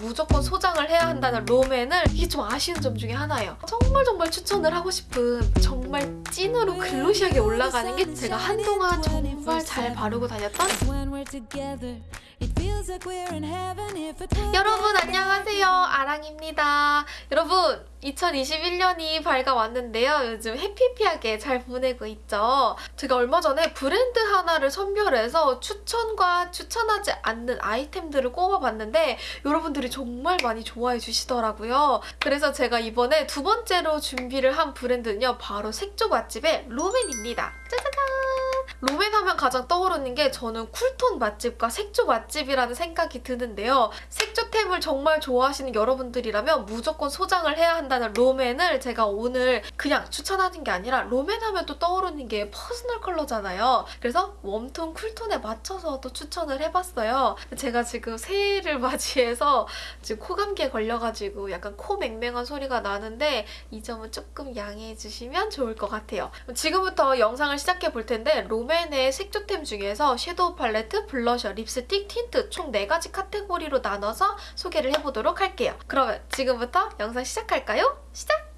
무조건 소장을 해야 한다는 롬앤을 이게 좀 아쉬운 점 중에 하나예요. 정말 정말 추천을 하고 싶은 정말 찐으로 글로시하게 올라가는 게 제가 한동안 정말 잘 바르고 다녔던 여러분 안녕하세요. 아랑입니다. 여러분 2021년이 밝아왔는데요. 요즘 해피해피하게 잘 보내고 있죠. 제가 얼마 전에 브랜드 하나를 선별해서 추천과 추천하지 않는 아이템들을 꼽아봤는데 여러분들이 정말 많이 좋아해 주시더라고요. 그래서 제가 이번에 두 번째로 준비를 한 브랜드는요 바로 색조 맛집의 롬앤입니다. 짜자잔 롬앤 하면 가장 떠오르는 게 저는 쿨톤 맛집과 색조 맛집이라는 생각이 드는데요. 색조템을 정말 좋아하시는 여러분들이라면 무조건 소장을 해야 한다는 롬앤을 제가 오늘 그냥 추천하는 게 아니라 롬앤 하면 또 떠오르는 게 퍼스널 컬러잖아요. 그래서 웜톤, 쿨톤에 맞춰서 또 추천을 해봤어요. 제가 지금 새해를 맞이해서 지금 코감기에 걸려가지고 약간 코 맹맹한 소리가 나는데 이 점은 조금 양해해 주시면 좋을 것 같아요. 지금부터 영상을 시작해 볼 텐데 롬앤의 색조템 중에서 섀도우 팔레트, 블러셔, 립스틱, 틴트 총 4가지 카테고리로 나눠서 소개를 해보도록 할게요. 그러면 지금부터 영상 시작할까요? 시작!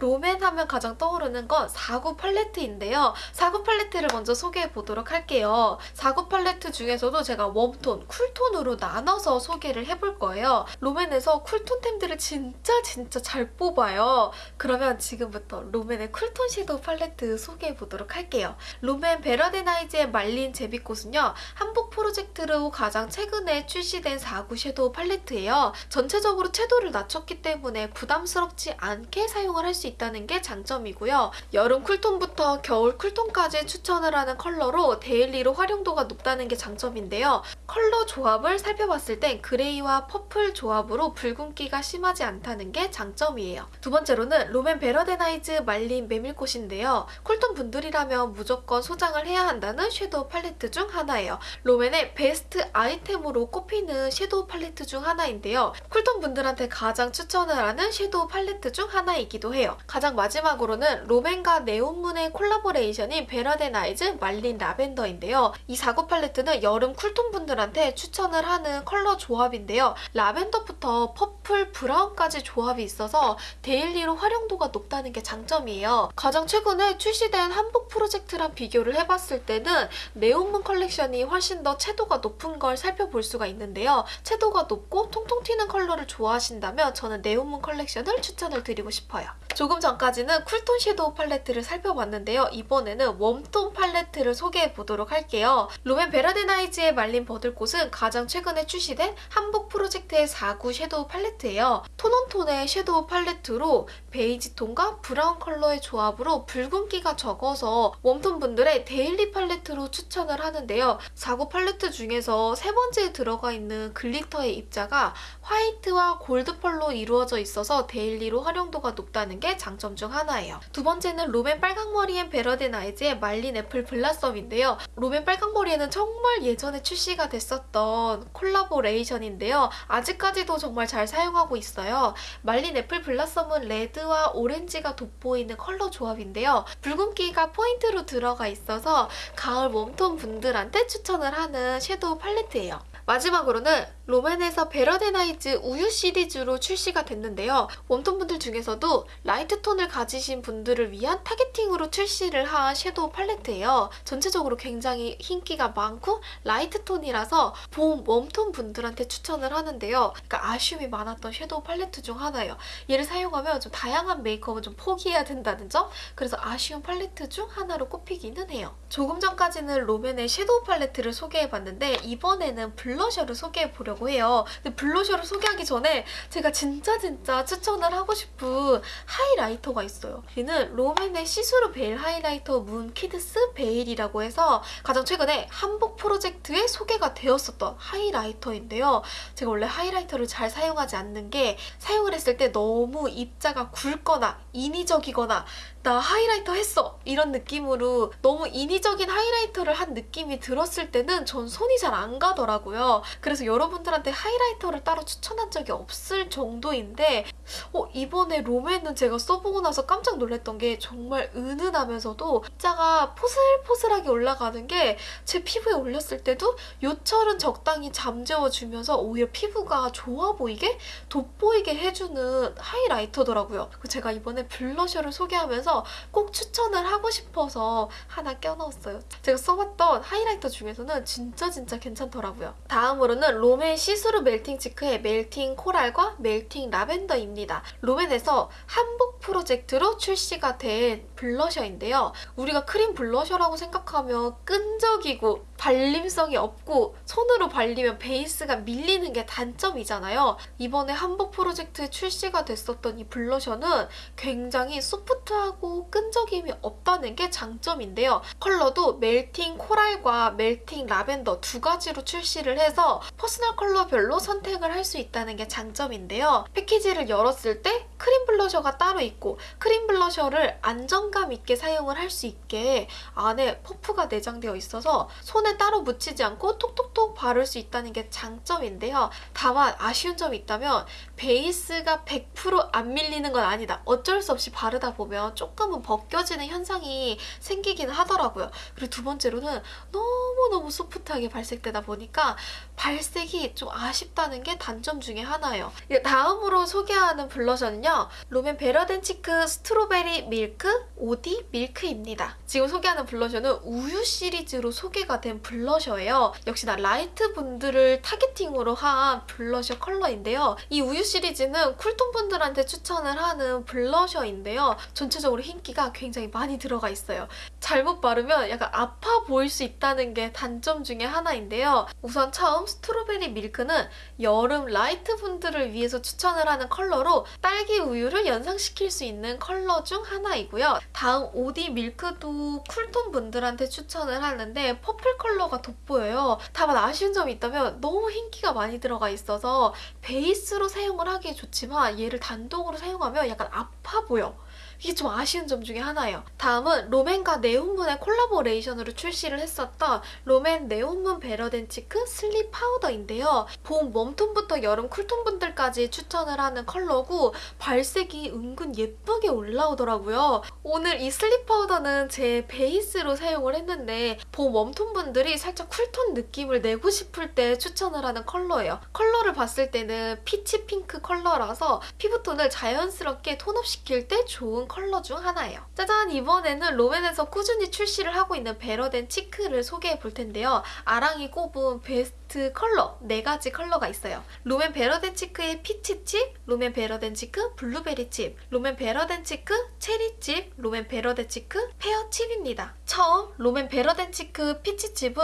롬앤 하면 가장 떠오르는 건 4구 팔레트인데요. 4구 팔레트를 먼저 소개해 보도록 할게요. 4구 팔레트 중에서도 제가 웜톤, 쿨톤으로 나눠서 소개를 해볼 거예요. 롬앤에서 쿨톤템들을 진짜 진짜 잘 뽑아요. 그러면 지금부터 롬앤의 쿨톤 섀도우 팔레트 소개해 보도록 할게요. 롬앤 Better Than Eyes의 말린 제비꽃은요. 한복 프로젝트로 가장 최근에 출시된 4구 섀도우 팔레트예요. 전체적으로 채도를 낮췄기 때문에 부담스럽지 않게 사용을 할 수 있 다는 게 장점이고요. 여름 쿨톤부터 겨울 쿨톤까지 추천을 하는 컬러로 데일리로 활용도가 높다는 게 장점인데요. 컬러 조합을 살펴봤을 땐 그레이와 퍼플 조합으로 붉은기가 심하지 않다는 게 장점이에요. 두 번째로는 롬앤 Better Than Eyes 말린 메밀꽃인데요. 쿨톤 분들이라면 무조건 소장을 해야 한다는 섀도우 팔레트 중 하나예요. 롬앤의 베스트 아이템으로 꼽히는 섀도우 팔레트 중 하나인데요. 쿨톤 분들한테 가장 추천을 하는 섀도우 팔레트 중 하나이기도 해요. 가장 마지막으로는 롬앤과 네온문의 콜라보레이션인 Better Than Eyes 말린 라벤더인데요. 이 4구 팔레트는 여름 쿨톤 분들한테 추천을 하는 컬러 조합인데요. 라벤더부터 퍼플, 브라운까지 조합이 있어서 데일리로 활용도가 높다는 게 장점이에요. 가장 최근에 출시된 한복 프로젝트랑 비교를 해봤을 때는 네온문 컬렉션이 훨씬 더 채도가 높은 걸 살펴볼 수가 있는데요. 채도가 높고 통통 튀는 컬러를 좋아하신다면 저는 네온문 컬렉션을 추천을 드리고 싶어요. 조금 전까지는 쿨톤 섀도우 팔레트를 살펴봤는데요. 이번에는 웜톤 팔레트를 소개해 보도록 할게요. 롬앤 Better Than Eyes의 말린 버들꽃은 가장 최근에 출시된 한복 프로젝트의 4구 섀도우 팔레트예요. 톤온톤의 섀도우 팔레트로 베이지 톤과 브라운 컬러의 조합으로 붉은기가 적어서 웜톤 분들의 데일리 팔레트로 추천을 하는데요. 4구 팔레트 중에서 세 번째에 들어가 있는 글리터의 입자가 화이트와 골드 펄로 이루어져 있어서 데일리로 활용도가 높다는 게 장점 중 하나예요. 두 번째는 롬앤 빨강머리엔 베러데나이즈의 말린 애플 블라썸인데요. 롬앤 빨강머리 앤은 정말 예전에 출시가 됐었던 콜라보레이션인데요. 아직까지도 정말 잘 사용하고 있어요. 말린 애플 블라썸은 레드와 오렌지가 돋보이는 컬러 조합인데요. 붉은기가 포인트로 들어가 있어서 가을 웜톤 분들한테 추천을 하는 섀도우 팔레트예요. 마지막으로는 롬앤에서 Better Than Eyes 우유 시리즈로 출시가 됐는데요. 웜톤 분들 중에서도 라이트 톤을 가지신 분들을 위한 타겟팅으로 출시를 한 섀도우 팔레트예요. 전체적으로 굉장히 흰기가 많고 라이트 톤이라서 봄 웜톤 분들한테 추천을 하는데요. 그러니까 아쉬움이 많았던 섀도우 팔레트 중 하나예요. 얘를 사용하면 좀 다양한 메이크업은 좀 포기해야 된다는 점 그래서 아쉬운 팔레트 중 하나로 꼽히기는 해요. 조금 전까지는 롬앤의 섀도우 팔레트를 소개해봤는데 이번에는 블러셔를 소개해보려고 해요. 근데 블러셔를 소개하기 전에 제가 진짜 진짜 추천을 하고 싶은 하이라이터가 있어요. 얘는 롬앤의 See-Through Veil Highlighter Moon Kissed Veil이라고 해서 가장 최근에 한복 프로젝트에 소개가 되었었던 하이라이터인데요. 제가 원래 하이라이터를 잘 사용하지 않는 게 사용을 했을 때 너무 입자가 굵거나 인위적이거나 나 하이라이터 했어 이런 느낌으로 너무 인위적인 하이라이터를 한 느낌이 들었을 때는 전 손이 잘 안 가더라고요. 그래서 여러분들한테 하이라이터를 따로 추천한 적이 없을 정도인데 어, 이번에 롬앤은 제가 써보고 나서 깜짝 놀랐던 게 정말 은은하면서도 입자가 포슬포슬하게 올라가는 게 제 피부에 올렸을 때도 요철은 적당히 잠재워주면서 오히려 피부가 좋아 보이게 돋보이게 해주는 하이라이터더라고요. 제가 이번에 블러셔를 소개하면서 꼭 추천을 하고 싶어서 하나 껴넣었어요. 제가 써봤던 하이라이터 중에서는 진짜 진짜 괜찮더라고요. 다음으로는 롬앤 See-Through Melting Cheek의 Melting Coral과 Melting Lavender입니다. 롬앤에서 한복 프로젝트로 출시가 된 블러셔인데요. 우리가 크림 블러셔라고 생각하면 끈적이고 발림성이 없고 손으로 발리면 베이스가 밀리는 게 단점이잖아요. 이번에 한복 프로젝트에 출시가 됐었던 이 블러셔는 굉장히 소프트하고 끈적임이 없다는 게 장점인데요. 컬러도 Melting Coral과 Melting Lavender 두 가지로 출시를 해서 퍼스널 컬러별로 선택을 할 수 있다는 게 장점인데요. 패키지를 열었을 때 크림 블러셔가 따로 있고 크림 블러셔를 안정감 있게 사용을 할 수 있게 안에 퍼프가 내장되어 있어서 손에 따로 묻히지 않고 톡톡톡 바를 수 있다는 게 장점인데요. 다만 아쉬운 점이 있다면 베이스가 100%안 밀리는 건 아니다. 어쩔 수 없이 바르다 보면 조금은 벗겨지는 현상이 생기긴 하더라고요. 그리고 두 번째로는 너무너무 소프트하게 발색되다 보니까 발색이 좀 아쉽다는 게 단점 중에 하나예요. 이제 다음으로 소개하는 블러셔는요. 롬앤 Better Than Cheek Strawberry Milk 오디 Milk입니다. 지금 소개하는 블러셔는 우유 시리즈로 소개가 된 블러셔예요. 역시나 라이트 분들을 타겟팅으로 한 블러셔 컬러인데요. 이 우유 시리즈는 쿨톤 분들한테 추천을 하는 블러셔인데요. 전체적으로 흰기가 굉장히 많이 들어가 있어요. 잘못 바르면 약간 아파 보일 수 있다는 게 단점 중에 하나인데요. 우선 처음 Strawberry Milk는 여름 라이트 분들을 위해서 추천을 하는 컬러로 딸기 우유를 연상시킬 수 있는 컬러 중 하나이고요. 다음 오디 Milk도 쿨톤 분들한테 추천을 하는데 퍼플 컬러가 돋보여요. 다만 아쉬운 점이 있다면 너무 흰기가 많이 들어가 있어서 베이스로 사용을 하기 좋지만 얘를 단독으로 사용하면 약간 아파 보여. 이게 좀 아쉬운 점 중에 하나예요. 다음은 롬앤과 네온문의 콜라보레이션으로 출시를 했었던 롬앤 네온문 Better Than Cheek Slip Powder인데요. 봄 웜톤부터 여름 쿨톤분들까지 추천을 하는 컬러고 발색이 은근 예쁘게 올라오더라고요. 오늘 이 Slip Powder는 제 베이스로 사용을 했는데 봄 웜톤분들이 살짝 쿨톤 느낌을 내고 싶을 때 추천을 하는 컬러예요. 컬러를 봤을 때는 피치 핑크 컬러라서 피부톤을 자연스럽게 tone up시킬 때 좋은 컬러 중 하나예요. 짜잔! 이번에는 롬앤에서 꾸준히 출시를 하고 있는 Better Than Cheek를 소개해 볼 텐데요. 아랑이 꼽은 베스트 컬러 4가지 컬러가 있어요. 롬앤 Better Than Cheek의 Peach Chip, 롬앤 Better Than Cheek Blueberry Chip, 롬앤 Better Than Cheek Cherry Chip, 롬앤 Better Than Cheek Pear Chip입니다. 처음 롬앤 Better Than Cheek Peach Chip은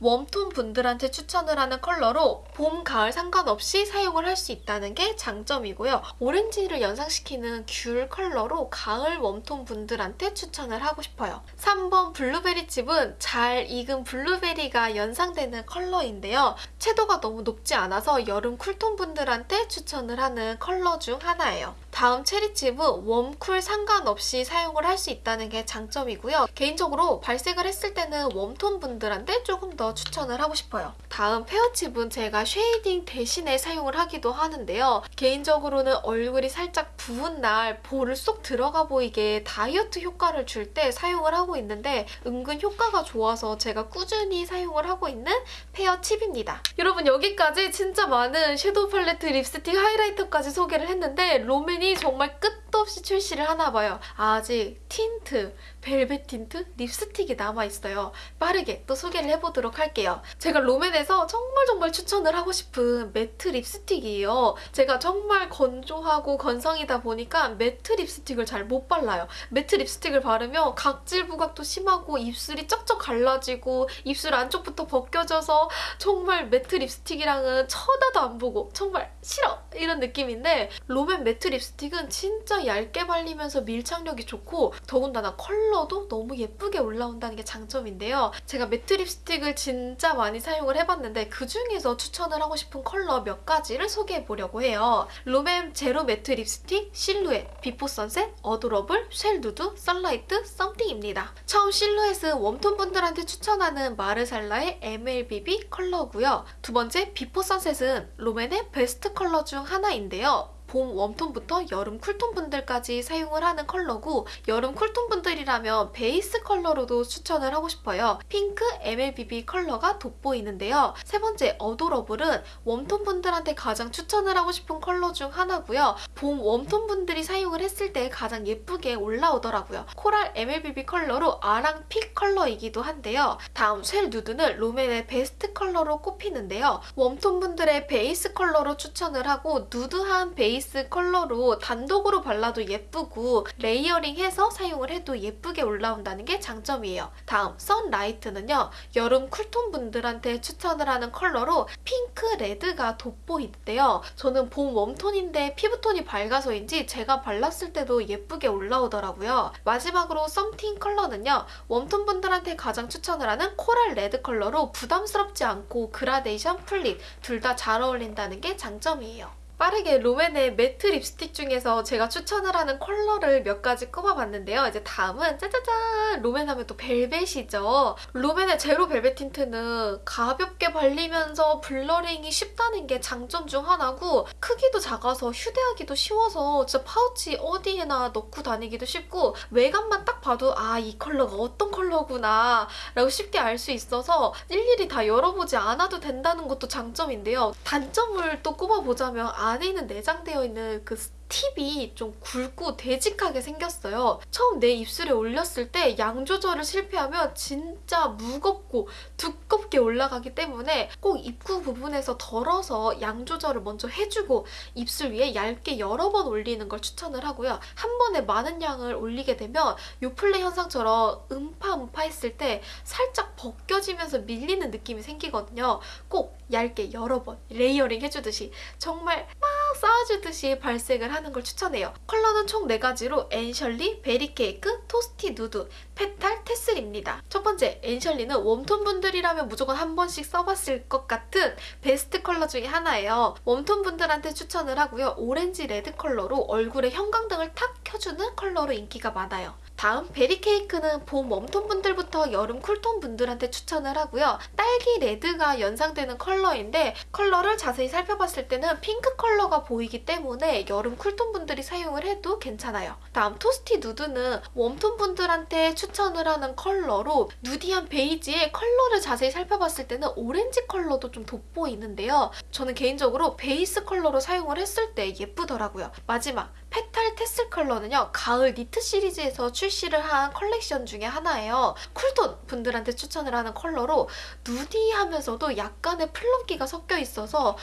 웜톤 분들한테 추천을 하는 컬러로 봄, 가을 상관없이 사용을 할 수 있다는 게 장점이고요. 오렌지를 연상시키는 귤 컬러로 가을 웜톤 분들한테 추천을 하고 싶어요. 3번 Blueberry Chip은 잘 익은 블루베리가 연상되는 컬러인데요. 채도가 너무 높지 않아서 여름 쿨톤 분들한테 추천을 하는 컬러 중 하나예요. 다음 Cherry Chip은 웜쿨 상관없이 사용을 할 수 있다는 게 장점이고요. 개인적으로 발색을 했을 때는 웜톤 분들한테 조금 더 추천을 하고 싶어요. 다음 Pear Chip은 제가 쉐이딩 대신에 사용을 하기도 하는데요. 개인적으로는 얼굴이 살짝 부은 날 볼을 쏙 들어가 보이게 다이어트 효과를 줄 때 사용을 하고 있는데 은근 효과가 좋아서 제가 꾸준히 사용을 하고 있는 Pear Chip입니다. 여러분 여기까지 진짜 많은 섀도우 팔레트, 립스틱, 하이라이터까지 소개를 했는데 롬앤이 정말 끝도 없이 출시를 하나 봐요. 아직 틴트, 벨벳 틴트, 립스틱이 남아있어요. 빠르게 또 소개를 해보도록 할게요. 제가 롬앤에서 정말 정말 추천을 하고 싶은 매트 립스틱이에요. 제가 정말 건조하고 건성이다 보니까 매트 립스틱을 잘 못 발라요. 매트 립스틱을 바르면 각질 부각도 심하고 입술이 쩍쩍 갈라지고 입술 안쪽부터 벗겨져서 정말 매트 립스틱이랑은 쳐다도 안 보고 정말 싫어! 이런 느낌인데 롬앤 매트 립스틱은 진짜 얇게 발리면서 밀착력이 좋고 더군다나 컬러도 너무 예쁘게 올라온다는 게 장점인데요. 제가 매트 립스틱을 진짜 많이 사용을 해봤는데 그중에서 추천을 하고 싶은 컬러 몇 가지를 소개해 보려고 해요. 롬앤 제로 matte 립스틱, 실루엣, Before Sunset, Adorable, Shell Nude, Sunlight, Something입니다. 처음 실루엣은 warm tone 분들한테 추천하는 마르살라의 MLBB 컬러고요. 두 번째 Before Sunset은 롬앤의 베스트 컬러 중 하나인데요. 봄 warm tone부터 여름 cool tone 분들까지 사용을 하는 컬러고 여름 cool tone 분들이라면 베이스 컬러로도 추천을 하고 싶어요. 핑크 MLBB 컬러가 돋보이는데요. 세 번째 Adorable은 warm tone 분들한테 가장 추천을 하고 싶은 컬러 중 하나고요. 봄 warm tone 분들이 사용을 했을 때 가장 예쁘게 올라오더라고요. coral MLBB 컬러로 아랑 pick 컬러이기도 한데요. 다음 Shell Nude는 롬앤의 베스트 컬러로 꼽히는데요. warm tone 분들의 베이스 컬러로 추천을 하고 누드한 베이스 컬러로 단독으로 발라도 예쁘고 layering해서 사용을 해도 예쁘게 올라온다는 게 장점이에요. 다음 Sunlight는요. 여름 cool tone 분들한테 추천을 하는 컬러로 핑크 레드가 돋보이는데요. 저는 봄 warm tone인데 피부톤이 밝아서인지 제가 발랐을 때도 예쁘게 올라오더라고요. 마지막으로 Something 컬러는요. warm tone 분들한테 가장 추천을 하는 coral 레드 컬러로 부담스럽지 않고 그라데이션 full lip 둘다 잘 어울린다는 게 장점이에요. 빠르게 롬앤의 matte 립스틱 중에서 제가 추천을 하는 컬러를 몇 가지 꼽아봤는데요. 이제 다음은 짜자잔! 롬앤 하면 또 벨벳이죠. 롬앤의 Zero Velvet 틴트는 가볍게 발리면서 blurring이 쉽다는 게 장점 중 하나고 크기도 작아서 휴대하기도 쉬워서 진짜 파우치 어디에나 넣고 다니기도 쉽고 외관만 딱 봐도 아 이 컬러가 어떤 컬러구나 라고 쉽게 알 수 있어서 일일이 다 열어보지 않아도 된다는 것도 장점인데요. 단점을 또 꼽아보자면 안에 있는 내장되어 있는 그 팁이 좀 굵고 되직하게 생겼어요. 처음 내 입술에 올렸을 때 양 조절을 실패하면 진짜 무겁고 두껍게 올라가기 때문에 꼭 입구 부분에서 덜어서 양 조절을 먼저 해주고 입술 위에 얇게 여러 번 올리는 걸 추천을 하고요. 한 번에 많은 양을 올리게 되면 요플레 현상처럼 음파 음파 했을 때 살짝 벗겨지면서 밀리는 느낌이 생기거든요. 꼭 얇게 여러 번 layering 해주듯이 정말 막 쌓아주듯이 발색을 하는 걸 추천해요. 컬러는 총 4가지로 앤셜리, Berry Cake, Toasty Nude, Petal Tassel입니다. 첫 번째, 앤셜리는 warm tone 분들이라면 무조건 한 번씩 써봤을 것 같은 베스트 컬러 중에 하나예요. warm tone 분들한테 추천을 하고요. 오렌지 레드 컬러로 얼굴에 형광등을 탁 켜주는 컬러로 인기가 많아요. 다음 Berry Cake는 봄 warm tone 분들부터 여름 cool tone 분들한테 추천을 하고요. 딸기 레드가 연상되는 컬러인데 컬러를 자세히 살펴봤을 때는 핑크 컬러가 보이기 때문에 여름 cool tone 분들이 사용을 해도 괜찮아요. 다음 Toasty Nude는 warm tone 분들한테 추천을 하는 컬러로 nudy한 베이지에 컬러를 자세히 살펴봤을 때는 오렌지 컬러도 좀 돋보이는데요. 저는 개인적으로 베이스 컬러로 사용을 했을 때 예쁘더라고요. 마지막 Petal Tassel 컬러는요. 가을 니트 시리즈에서 출시를 한 컬렉션 중에 하나예요. cool tone 분들한테 추천을 하는 컬러로 nudy하면서도 약간의 plum기가 섞여 있어서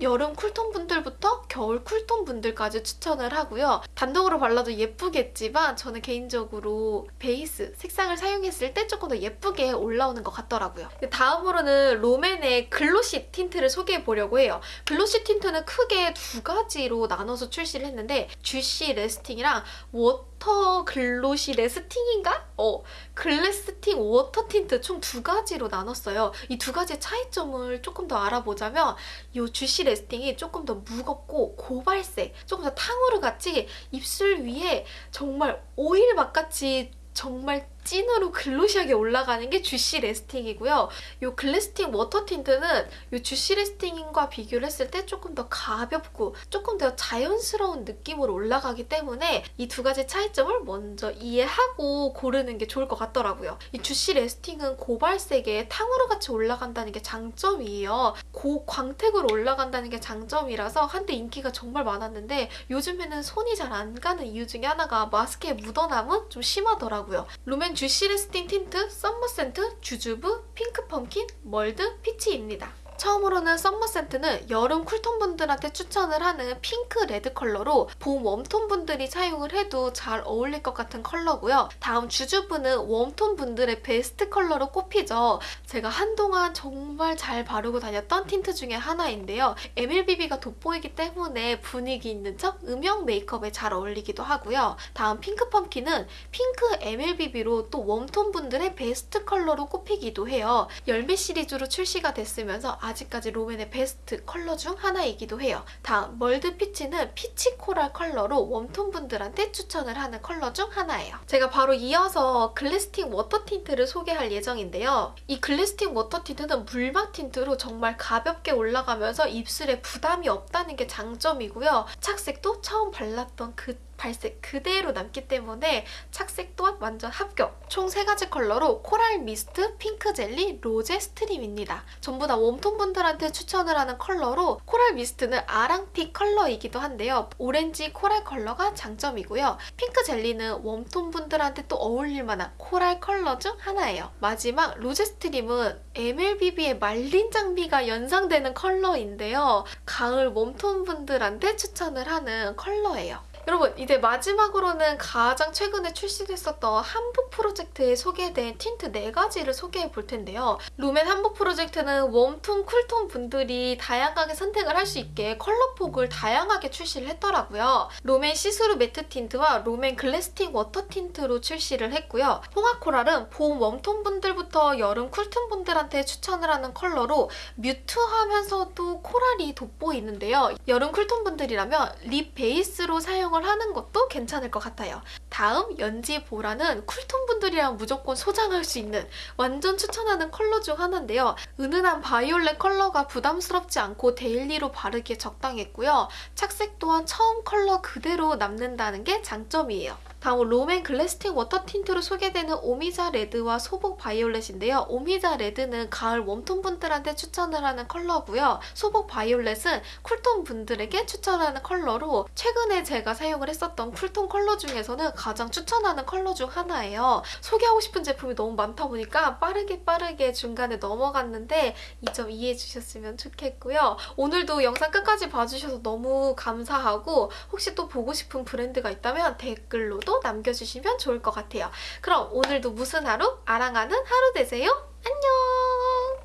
여름 cool tone 분들부터 겨울 cool tone 분들까지 추천을 하고요. 단독으로 발라도 예쁘겠지만 저는 개인적으로 베이스 색상을 사용했을 때 조금 더 예쁘게 올라오는 것 같더라고요. 다음으로는 롬앤의 glossy 틴트를 소개해 보려고 해요. glossy 틴트는 크게 두 가지로 나눠서 출시를 했는데 Juicy Lasting이랑 Water Glossy Lasting인가? 어, Glasting Water 틴트 총 두 가지로 나눴어요. 이 두 가지의 차이점을 조금 더 알아보자면 이 Juicy Lasting이 조금 더 무겁고 고발색, 조금 더 탕후루 같이 입술 위에 정말 오일 막같이 정말 찐으로 glossy하게 올라가는 게 Juicy Lasting이고요. 이 Glasting Water 틴트는 이 Juicy Lasting과 비교를 했을 때 조금 더 가볍고 조금 더 자연스러운 느낌으로 올라가기 때문에 이 두 가지 차이점을 먼저 이해하고 고르는 게 좋을 것 같더라고요. 이 Juicy Lasting은 고발색에 탕후루 같이 올라간다는 게 장점이에요. 고광택으로 올라간다는 게 장점이라서 한때 인기가 정말 많았는데 요즘에는 손이 잘 안 가는 이유 중에 하나가 마스크에 묻어남은 좀 심하더라고요. 롬앤 Juicy Lasting 틴트, Summer Scent, Jujube, Pink Pumpkin, Mulled Peach입니다. 처음으로는 Summer Scent는 여름 cool tone 분들한테 추천을 하는 핑크 레드 컬러로 봄 warm tone 분들이 사용을 해도 잘 어울릴 것 같은 컬러고요. 다음 Jujube는 warm tone 분들의 베스트 컬러로 꼽히죠. 제가 한동안 정말 잘 바르고 다녔던 틴트 중에 하나인데요. MLBB가 돋보이기 때문에 분위기 있는 척 음영 메이크업에 잘 어울리기도 하고요. 다음 Pink Pumpkin은 핑크 MLBB로 또 warm tone 분들의 베스트 컬러로 꼽히기도 해요. 열매 시리즈로 출시가 됐으면서 아직까지 롬앤의 베스트 컬러 중 하나이기도 해요. 다음 Mulled Peach는 peach coral 컬러로 warm tone 분들한테 추천을 하는 컬러 중 하나예요. 제가 바로 이어서 Glasting 워터 틴트를 소개할 예정인데요. 이 글래스팅 워터 틴트는 물막 틴트로 정말 가볍게 올라가면서 입술에 부담이 없다는 게 장점이고요. 착색도 처음 발랐던 그 발색 그대로 남기 때문에 착색 또한 완전 합격! 총 3가지 컬러로 코랄 미스트, 핑크 젤리, 로제 스트림입니다. 전부 다 웜톤 분들한테 추천을 하는 컬러로 코랄 미스트는 아랑픽 컬러이기도 한데요. 오렌지 코랄 컬러가 장점이고요. 핑크 젤리는 웜톤 분들한테 또 어울릴 만한 코랄 컬러 중 하나예요. 마지막 로제 스트림은 MLBB의 말린 장미가 연상되는 컬러인데요. 가을 웜톤 분들한테 추천을 하는 컬러예요. 여러분 이제 마지막으로는 가장 최근에 출시됐었던 한복 프로젝트에 소개된 틴트 4가지를 소개해 볼 텐데요. 롬앤 한복 프로젝트는 웜톤, 쿨톤 분들이 다양하게 선택을 할 수 있게 컬러폭을 다양하게 출시를 했더라고요. 롬앤 시스루 매트 틴트와 롬앤 글래스팅 워터 틴트로 출시를 했고요. 홍화코랄은 봄 웜톤 분들부터 여름 쿨톤 분들한테 추천을 하는 컬러로 뮤트하면서도 코랄이 돋보이는데요. 여름 쿨톤 분들이라면 립 베이스로 사용을 하는 것도 괜찮을 것 같아요. 다음 연지 보라는 쿨톤 분들이랑 무조건 소장할 수 있는 완전 추천하는 컬러 중 하나인데요. 은은한 바이올렛 컬러가 부담스럽지 않고 데일리로 바르기에 적당했고요. 착색 또한 처음 컬러 그대로 남는다는 게 장점이에요. 다음 롬앤 글래스팅 워터 틴트로 소개되는 오미자 레드와 소복 바이올렛인데요. 오미자 레드는 가을 웜톤 분들한테 추천을 하는 컬러고요. 소복 바이올렛은 쿨톤 분들에게 추천하는 컬러로 최근에 제가 사용을 했었던 쿨톤 컬러 중에서는 가장 추천하는 컬러 중 하나예요. 소개하고 싶은 제품이 너무 많다 보니까 빠르게 빠르게 중간에 넘어갔는데 이 점 이해해 주셨으면 좋겠고요. 오늘도 영상 끝까지 봐주셔서 너무 감사하고 혹시 또 보고 싶은 브랜드가 있다면 댓글로도 남겨주시면 좋을 것 같아요. 그럼 오늘도 무슨 하루? 아랑하는 하루 되세요. 안녕!